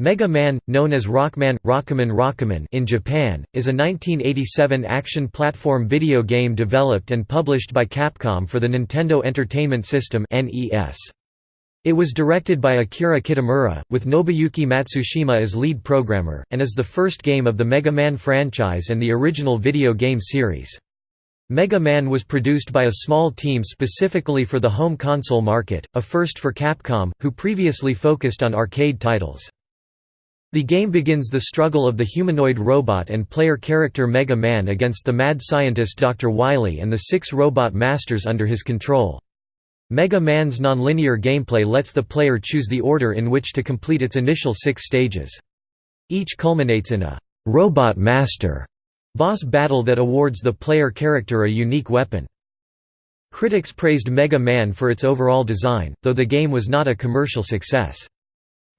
Mega Man, known as Rockman, Rockaman Rockaman in Japan, is a 1987 action platform video game developed and published by Capcom for the Nintendo Entertainment System It was directed by Akira Kitamura, with Nobuyuki Matsushima as lead programmer, and is the first game of the Mega Man franchise and the original video game series. Mega Man was produced by a small team specifically for the home console market, a first for Capcom, who previously focused on arcade titles. The game begins the struggle of the humanoid robot and player character Mega Man against the mad scientist Dr. Wily and the six robot masters under his control. Mega Man's nonlinear gameplay lets the player choose the order in which to complete its initial six stages. Each culminates in a «Robot Master» boss battle that awards the player character a unique weapon. Critics praised Mega Man for its overall design, though the game was not a commercial success.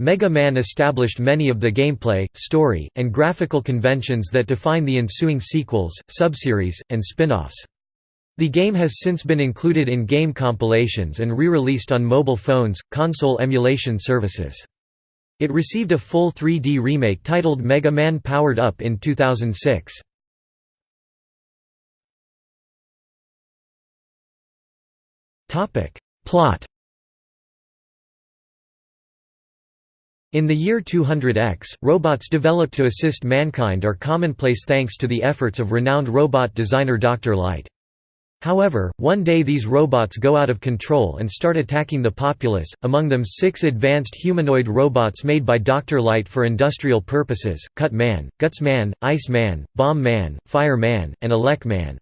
Mega Man established many of the gameplay, story, and graphical conventions that define the ensuing sequels, subseries, and spin-offs. The game has since been included in game compilations and re-released on mobile phones, console emulation services. It received a full 3D remake titled Mega Man Powered Up in 2006. Plot In the year 200X, robots developed to assist mankind are commonplace thanks to the efforts of renowned robot designer Dr. Light. However, one day these robots go out of control and start attacking the populace, among them six advanced humanoid robots made by Dr. Light for industrial purposes, Cut Man, Guts Man, Ice Man, Bomb Man, Fire Man, and Elec Man.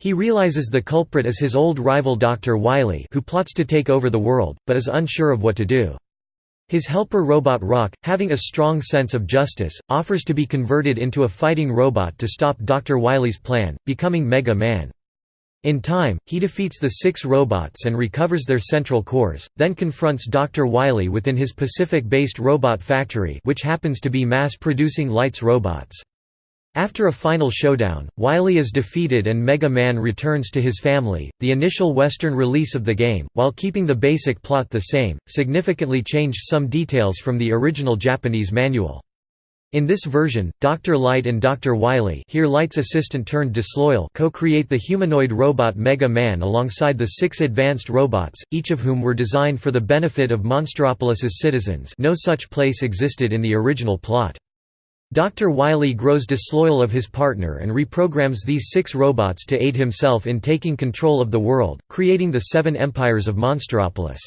He realizes the culprit is his old rival Dr. Wily who plots to take over the world, but is unsure of what to do. His helper robot Rock, having a strong sense of justice, offers to be converted into a fighting robot to stop Dr. Wily's plan, becoming Mega Man. In time, he defeats the six robots and recovers their central cores, then confronts Dr. Wily within his Pacific-based robot factory which happens to be mass-producing Lights robots. After a final showdown, Wily is defeated and Mega Man returns to his family. The initial Western release of the game, while keeping the basic plot the same, significantly changed some details from the original Japanese manual. In this version, Dr. Light and Dr. Wily here Light's assistant turned disloyal co-create the humanoid robot Mega Man alongside the six advanced robots, each of whom were designed for the benefit of Monstropolis's citizens no such place existed in the original plot. Dr. Wily grows disloyal of his partner and reprograms these six robots to aid himself in taking control of the world, creating the Seven Empires of Monstropolis.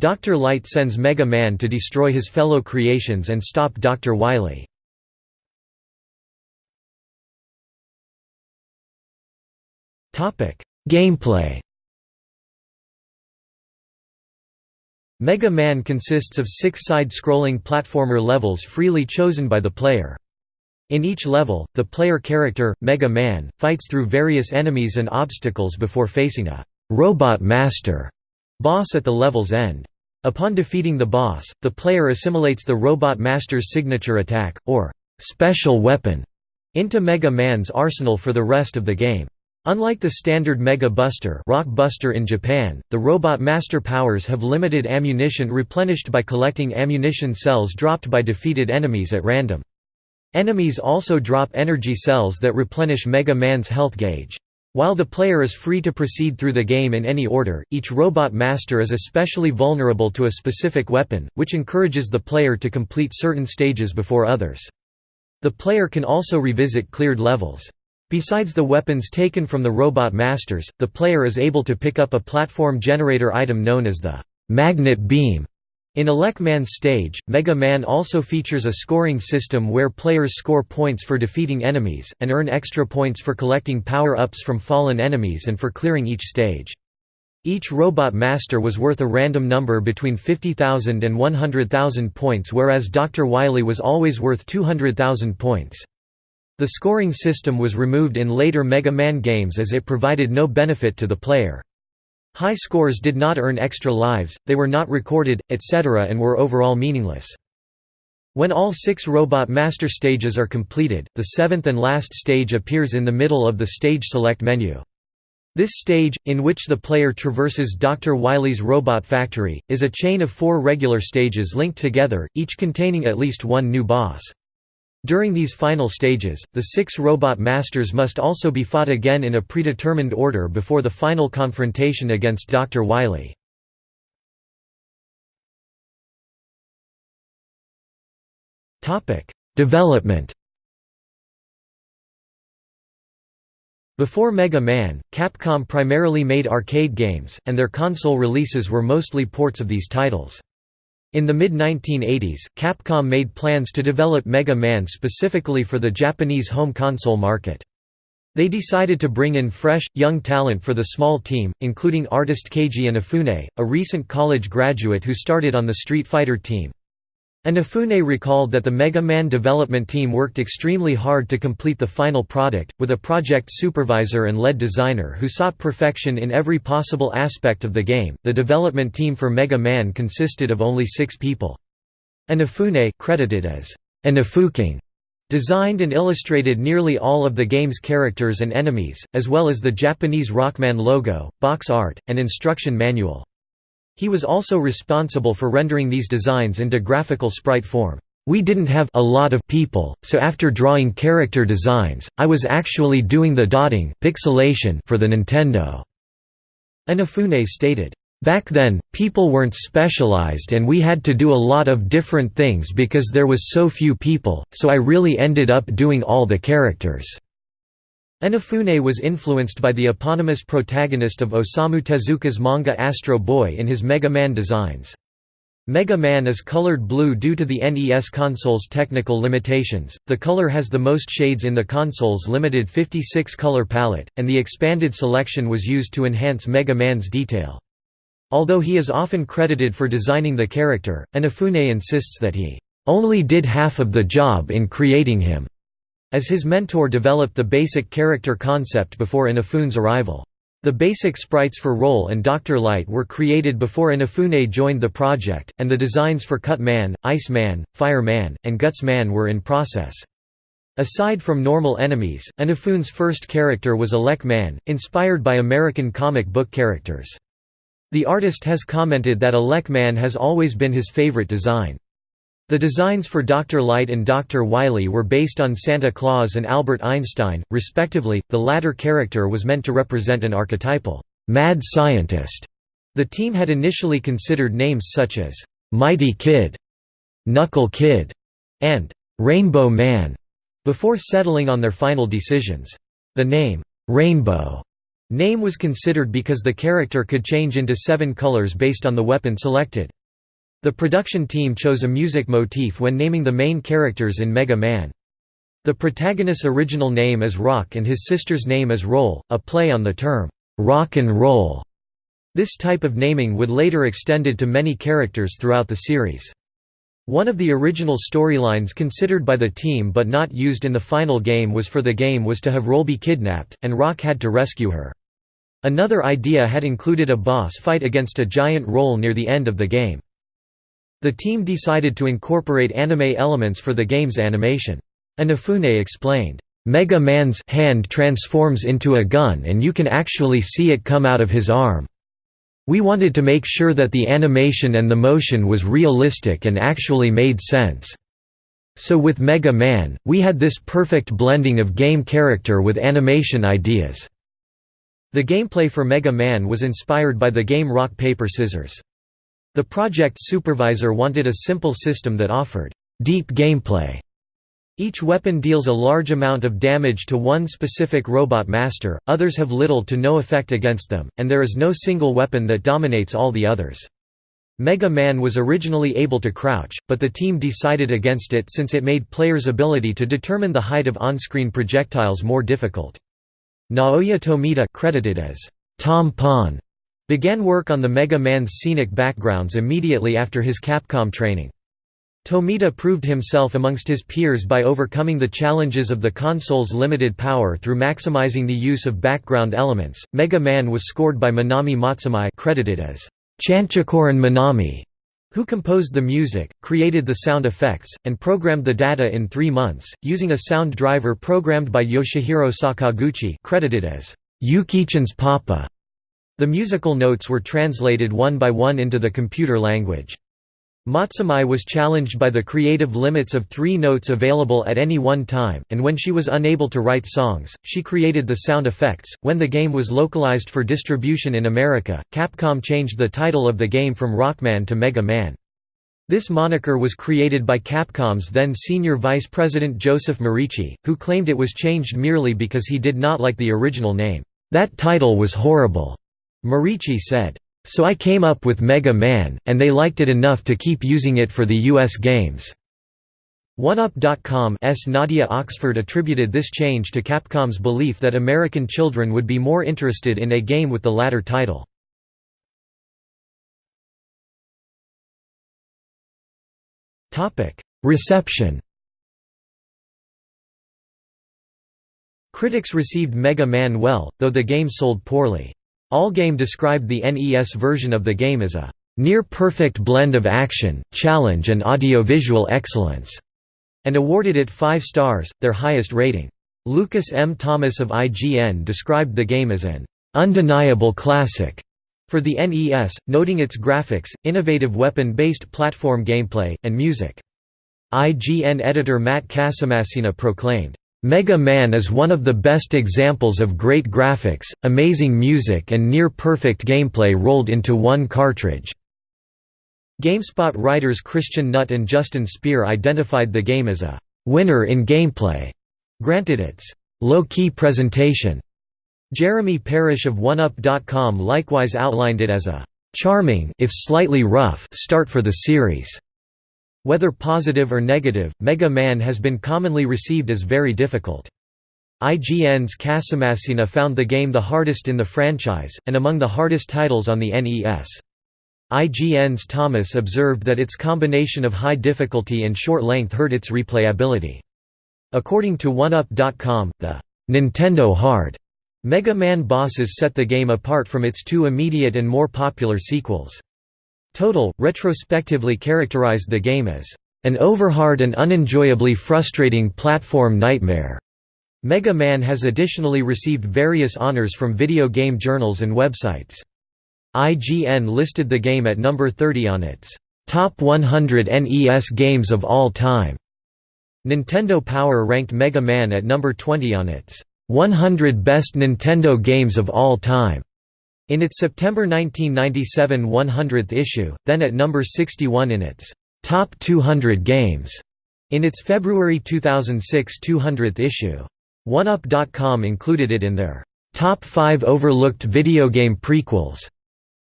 Dr. Light sends Mega Man to destroy his fellow creations and stop Dr. Wily. Gameplay Mega Man consists of six side-scrolling platformer levels freely chosen by the player. In each level, the player character, Mega Man, fights through various enemies and obstacles before facing a «Robot Master» boss at the level's end. Upon defeating the boss, the player assimilates the Robot Master's signature attack, or «special weapon» into Mega Man's arsenal for the rest of the game. Unlike the standard Mega Buster, Rock Buster in Japan, the Robot Master powers have limited ammunition replenished by collecting ammunition cells dropped by defeated enemies at random. Enemies also drop energy cells that replenish Mega Man's health gauge. While the player is free to proceed through the game in any order, each Robot Master is especially vulnerable to a specific weapon, which encourages the player to complete certain stages before others. The player can also revisit cleared levels. Besides the weapons taken from the Robot Masters, the player is able to pick up a platform generator item known as the «magnet beam». In Elec Man's stage, Mega Man also features a scoring system where players score points for defeating enemies, and earn extra points for collecting power-ups from fallen enemies and for clearing each stage. Each Robot Master was worth a random number between 50,000 and 100,000 points whereas Dr. Wily was always worth 200,000 points. The scoring system was removed in later Mega Man games as it provided no benefit to the player. High scores did not earn extra lives, they were not recorded, etc. and were overall meaningless. When all six Robot Master stages are completed, the seventh and last stage appears in the middle of the stage select menu. This stage, in which the player traverses Dr. Wily's robot factory, is a chain of four regular stages linked together, each containing at least one new boss. During these final stages, the six robot masters must also be fought again in a predetermined order before the final confrontation against Dr. Wily. Development Before Mega Man, Capcom primarily made arcade games, and their console releases were mostly ports of these titles. In the mid-1980s, Capcom made plans to develop Mega Man specifically for the Japanese home console market. They decided to bring in fresh, young talent for the small team, including artist Keiji Inafune, a recent college graduate who started on the Street Fighter team. Inafune recalled that the Mega Man development team worked extremely hard to complete the final product, with a project supervisor and lead designer who sought perfection in every possible aspect of the game. The development team for Mega Man consisted of only six people. Inafune, credited as Inafuking, designed and illustrated nearly all of the game's characters and enemies, as well as the Japanese Rockman logo, box art, and instruction manual. He was also responsible for rendering these designs into graphical sprite form. We didn't have a lot of people, so after drawing character designs, I was actually doing the dotting pixelation for the Nintendo." Inafune stated, Back then, people weren't specialized and we had to do a lot of different things because there was so few people, so I really ended up doing all the characters." Inafune was influenced by the eponymous protagonist of Osamu Tezuka's manga Astro Boy in his Mega Man designs. Mega Man is colored blue due to the NES console's technical limitations. The color has the most shades in the console's limited 56 color palette, and the expanded selection was used to enhance Mega Man's detail. Although he is often credited for designing the character, Inafune insists that he only did half of the job in creating him as his mentor developed the basic character concept before Inafune's arrival. The basic sprites for Roll and Dr. Light were created before Inafune joined the project, and the designs for Cut Man, Ice Man, Fire Man, and Guts Man were in process. Aside from normal enemies, Inafune's first character was Elec Man, inspired by American comic book characters. The artist has commented that Elec Man has always been his favorite design. The designs for Dr. Light and Dr. Wily were based on Santa Claus and Albert Einstein, respectively, the latter character was meant to represent an archetypal, mad scientist. The team had initially considered names such as, Mighty Kid, Knuckle Kid, and Rainbow Man, before settling on their final decisions. The name, Rainbow, name was considered because the character could change into seven colors based on the weapon selected. The production team chose a music motif when naming the main characters in Mega Man. The protagonist's original name is Rock and his sister's name is Roll, a play on the term, rock and roll. This type of naming would later extended to many characters throughout the series. One of the original storylines considered by the team but not used in the final game was for the game was to have Roll be kidnapped, and Rock had to rescue her. Another idea had included a boss fight against a giant Roll near the end of the game. The team decided to incorporate anime elements for the game's animation. Inafune explained, "...Mega Man's hand transforms into a gun and you can actually see it come out of his arm. We wanted to make sure that the animation and the motion was realistic and actually made sense. So with Mega Man, we had this perfect blending of game character with animation ideas." The gameplay for Mega Man was inspired by the game Rock Paper Scissors. The project supervisor wanted a simple system that offered deep gameplay. Each weapon deals a large amount of damage to one specific robot master, others have little to no effect against them, and there is no single weapon that dominates all the others. Mega Man was originally able to crouch, but the team decided against it since it made players' ability to determine the height of on-screen projectiles more difficult. Naoya Tomita credited as Tom Pon Began work on the Mega Man's scenic backgrounds immediately after his Capcom training. Tomita proved himself amongst his peers by overcoming the challenges of the console's limited power through maximizing the use of background elements. Mega Man was scored by Manami Matsumae, credited as Chanchacorin Manami, who composed the music, created the sound effects, and programmed the data in three months, using a sound driver programmed by Yoshihiro Sakaguchi, credited as Yukichan's Papa. The musical notes were translated one by one into the computer language. Matsumae was challenged by the creative limits of three notes available at any one time, and when she was unable to write songs, she created the sound effects. When the game was localized for distribution in America, Capcom changed the title of the game from Rockman to Mega Man. This moniker was created by Capcom's then senior vice president Joseph Morici, who claimed it was changed merely because he did not like the original name. That title was horrible. Morici said, "...so I came up with Mega Man, and they liked it enough to keep using it for the US games." OneUp.com's Nadia Oxford attributed this change to Capcom's belief that American children would be more interested in a game with the latter title. Reception Critics received Mega Man well, though the game sold poorly. Allgame described the NES version of the game as a near-perfect blend of action, challenge and audiovisual excellence, and awarded it 5 stars, their highest rating. Lucas M. Thomas of IGN described the game as an undeniable classic for the NES, noting its graphics, innovative weapon-based platform gameplay, and music. IGN editor Matt Casamassina proclaimed, Mega Man is one of the best examples of great graphics, amazing music and near-perfect gameplay rolled into one cartridge." GameSpot writers Christian Nutt and Justin Speer identified the game as a «winner in gameplay», granted its «low-key presentation». Jeremy Parish of OneUp.com likewise outlined it as a «charming if slightly rough start for the series». Whether positive or negative, Mega Man has been commonly received as very difficult. IGN's Casamassina found the game the hardest in the franchise, and among the hardest titles on the NES. IGN's Thomas observed that its combination of high difficulty and short length hurt its replayability. According to OneUp.com, the Nintendo Hard Mega Man bosses set the game apart from its two immediate and more popular sequels. Total, retrospectively characterized the game as an overhard and unenjoyably frustrating platform nightmare. Mega Man has additionally received various honors from video game journals and websites. IGN listed the game at number 30 on its Top 100 NES Games of All Time. Nintendo Power ranked Mega Man at number 20 on its 100 Best Nintendo Games of All Time. In its September 1997 100th issue, then at number 61 in its Top 200 Games, in its February 2006 200th issue. OneUp.com included it in their Top 5 Overlooked Video Game Prequels,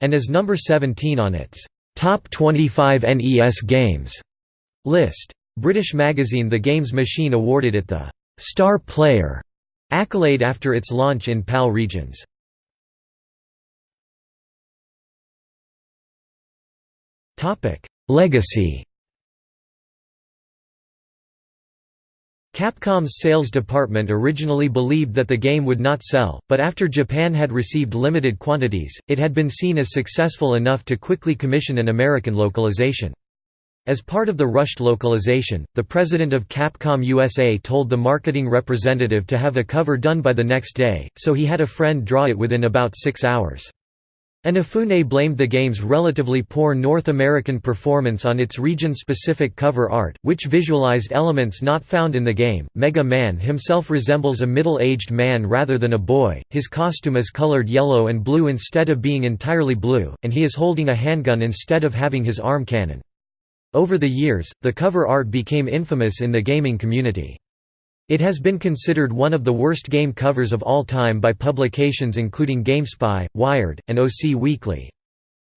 and as number 17 on its Top 25 NES Games list. British magazine The Games Machine awarded it the Star Player accolade after its launch in PAL regions. Topic: Legacy. Capcom's sales department originally believed that the game would not sell, but after Japan had received limited quantities, it had been seen as successful enough to quickly commission an American localization. As part of the rushed localization, the president of Capcom USA told the marketing representative to have a cover done by the next day, so he had a friend draw it within about six hours. Inafune blamed the game's relatively poor North American performance on its region-specific cover art, which visualized elements not found in the game. Mega Man himself resembles a middle-aged man rather than a boy. His costume is colored yellow and blue instead of being entirely blue, and he is holding a handgun instead of having his arm cannon. Over the years, the cover art became infamous in the gaming community. It has been considered one of the worst game covers of all time by publications including GameSpy, Wired, and OC Weekly.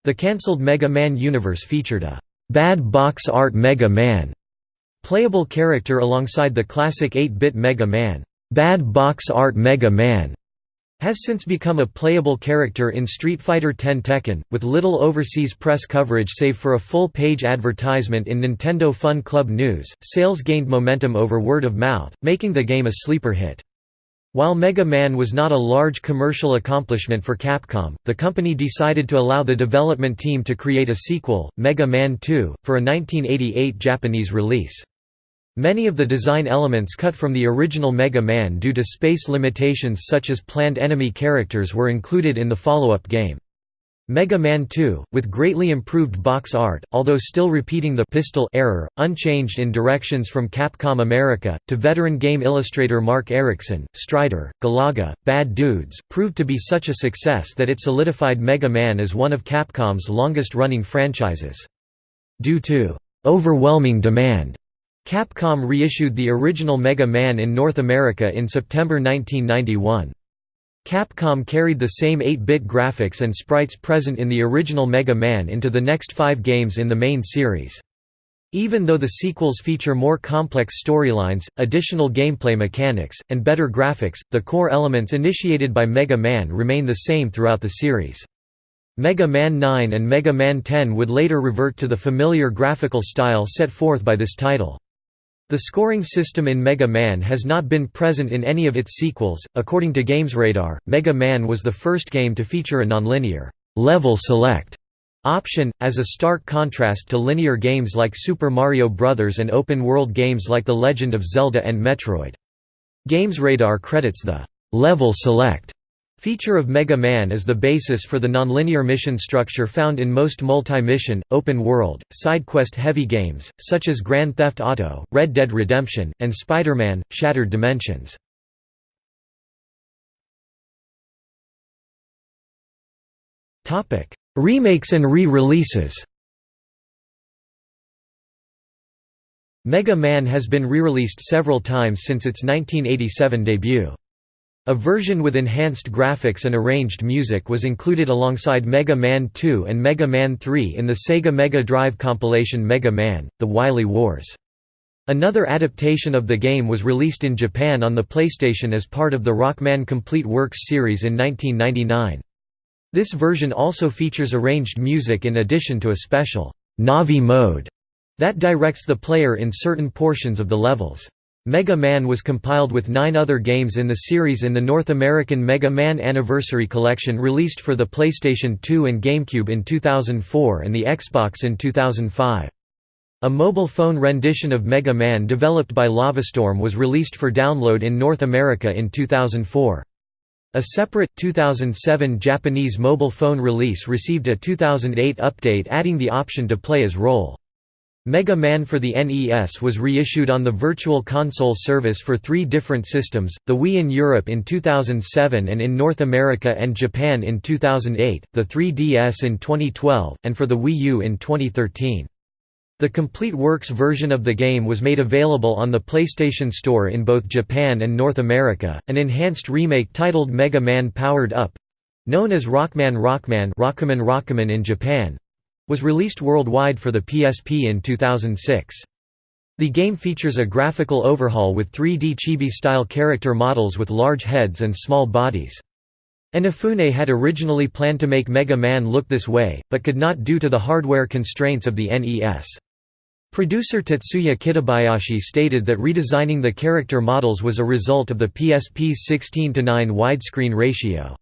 The cancelled Mega Man universe featured a «bad box art Mega Man» playable character alongside the classic 8-bit Mega Man, «bad box art Mega Man» has since become a playable character in Street Fighter X Tekken, with little overseas press coverage save for a full-page advertisement in Nintendo Fun Club News. Sales gained momentum over word of mouth, making the game a sleeper hit. While Mega Man was not a large commercial accomplishment for Capcom, the company decided to allow the development team to create a sequel, Mega Man 2, for a 1988 Japanese release. Many of the design elements cut from the original Mega Man due to space limitations such as planned enemy characters were included in the follow-up game. Mega Man 2, with greatly improved box art, although still repeating the pistol error, unchanged in directions from Capcom America, to veteran game illustrator Marc Ericksen, Strider, Galaga, Bad Dudes, proved to be such a success that it solidified Mega Man as one of Capcom's longest-running franchises. Due to overwhelming demand, Capcom reissued the original Mega Man in North America in September 1991. Capcom carried the same 8-bit graphics and sprites present in the original Mega Man into the next five games in the main series. Even though the sequels feature more complex storylines, additional gameplay mechanics, and better graphics, the core elements initiated by Mega Man remain the same throughout the series. Mega Man 9 and Mega Man 10 would later revert to the familiar graphical style set forth by this title. The scoring system in Mega Man has not been present in any of its sequels. According to GamesRadar, Mega Man was the first game to feature a nonlinear level select option, as a stark contrast to linear games like Super Mario Bros. and open-world games like The Legend of Zelda and Metroid. GamesRadar credits the level select Feature of Mega Man is the basis for the nonlinear mission structure found in most multi-mission, open-world, side-quest-heavy games, such as Grand Theft Auto, Red Dead Redemption, and Spider-Man: Shattered Dimensions. Remakes and re-releases Mega Man has been re-released several times since its 1987 debut. A version with enhanced graphics and arranged music was included alongside Mega Man 2 and Mega Man 3 in the Sega Mega Drive compilation Mega Man, The Wily Wars. Another adaptation of the game was released in Japan on the PlayStation as part of the Rockman Complete Works series in 1999. This version also features arranged music in addition to a special Navi mode that directs the player in certain portions of the levels. Mega Man was compiled with nine other games in the series in the North American Mega Man Anniversary Collection released for the PlayStation 2 and GameCube in 2004 and the Xbox in 2005. A mobile phone rendition of Mega Man developed by Lavastorm was released for download in North America in 2004. A separate, 2007 Japanese mobile phone release received a 2008 update adding the option to play as Roll. Mega Man for the NES was reissued on the Virtual Console service for three different systems, the Wii in Europe in 2007 and in North America and Japan in 2008, the 3DS in 2012, and for the Wii U in 2013. The Complete Works version of the game was made available on the PlayStation Store in both Japan and North America. An enhanced remake titled Mega Man Powered Up known as Rockman Rockman Rockman Rockman in Japan was released worldwide for the PSP in 2006. The game features a graphical overhaul with 3D chibi-style character models with large heads and small bodies. Inafune had originally planned to make Mega Man look this way, but could not due to the hardware constraints of the NES. Producer Tetsuya Kitabayashi stated that redesigning the character models was a result of the PSP's 16 to 9 widescreen ratio.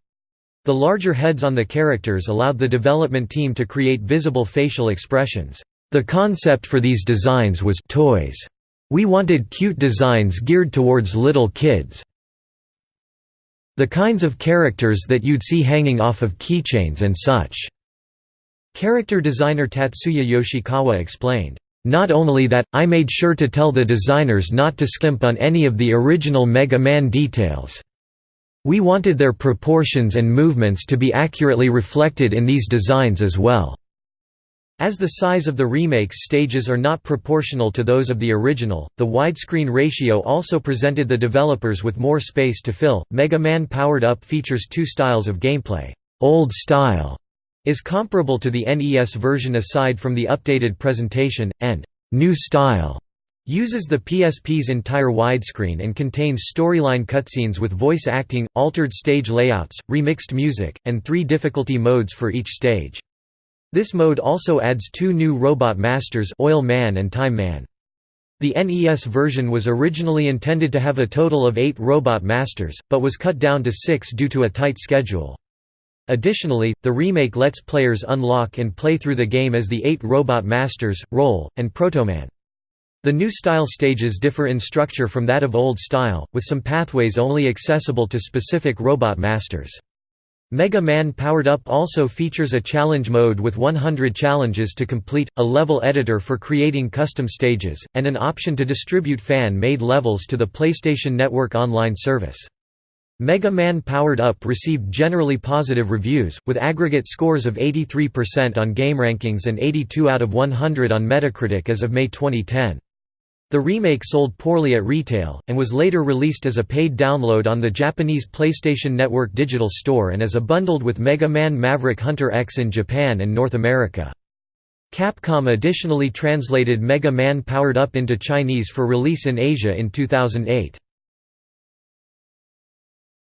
The larger heads on the characters allowed the development team to create visible facial expressions. The concept for these designs was toys. We wanted cute designs geared towards little kids. The kinds of characters that you'd see hanging off of keychains and such." Character designer Tatsuya Yoshikawa explained, "...not only that, I made sure to tell the designers not to skimp on any of the original Mega Man details. We wanted their proportions and movements to be accurately reflected in these designs as well. As the size of the remake's stages are not proportional to those of the original, the widescreen ratio also presented the developers with more space to fill. Mega Man Powered Up features two styles of gameplay. Old style is comparable to the NES version aside from the updated presentation, and new style Uses the PSP's entire widescreen and contains storyline cutscenes with voice acting, altered stage layouts, remixed music, and three difficulty modes for each stage. This mode also adds two new Robot Masters Oil Man and Time Man. The NES version was originally intended to have a total of eight Robot Masters, but was cut down to six due to a tight schedule. Additionally, the remake lets players unlock and play through the game as the eight Robot Masters, Roll, and Protoman. The new style stages differ in structure from that of old style, with some pathways only accessible to specific robot masters. Mega Man Powered Up also features a challenge mode with 100 challenges to complete, a level editor for creating custom stages, and an option to distribute fan-made levels to the PlayStation Network online service. Mega Man Powered Up received generally positive reviews, with aggregate scores of 83% on GameRankings and 82 out of 100 on Metacritic as of May 2010. The remake sold poorly at retail, and was later released as a paid download on the Japanese PlayStation Network digital store and as a bundled with Mega Man Maverick Hunter X in Japan and North America. Capcom additionally translated Mega Man Powered Up into Chinese for release in Asia in 2008.